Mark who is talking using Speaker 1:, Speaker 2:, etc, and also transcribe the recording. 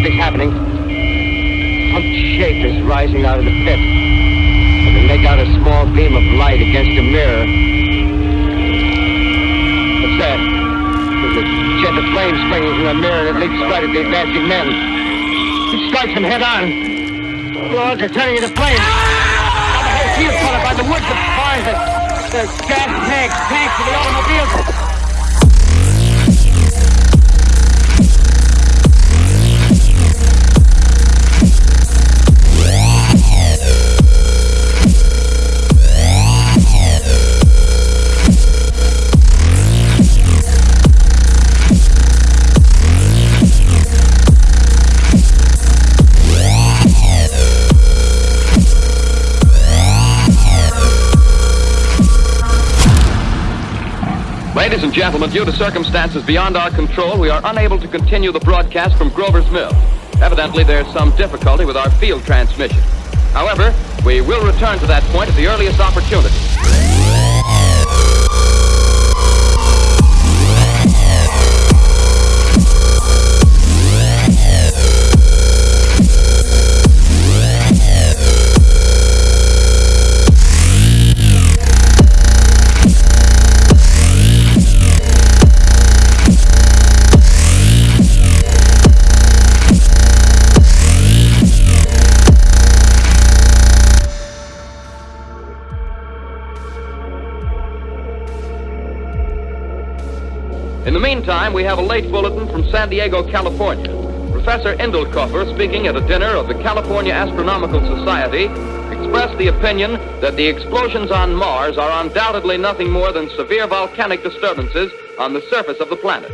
Speaker 1: happening. Some shape is rising out of the pit. I can make out a small beam of light against a mirror. What's that? There's a jet of flame springing from the mirror that leaps right at the advancing men. It strikes them head on. Logs are turning into flames. Now the whole field's followed by the woods of and the gas tanks, tanks for the automobiles.
Speaker 2: Ladies and gentlemen, due to circumstances beyond our control, we are unable to continue the broadcast from Grover's Mill. Evidently, there's some difficulty with our field transmission. However, we will return to that point at the earliest opportunity. In the meantime, we have a late bulletin from San Diego, California. Professor Indellkoffer, speaking at a dinner of the California Astronomical Society, expressed the opinion that the explosions on Mars are undoubtedly nothing more than severe volcanic disturbances on the surface of the planet.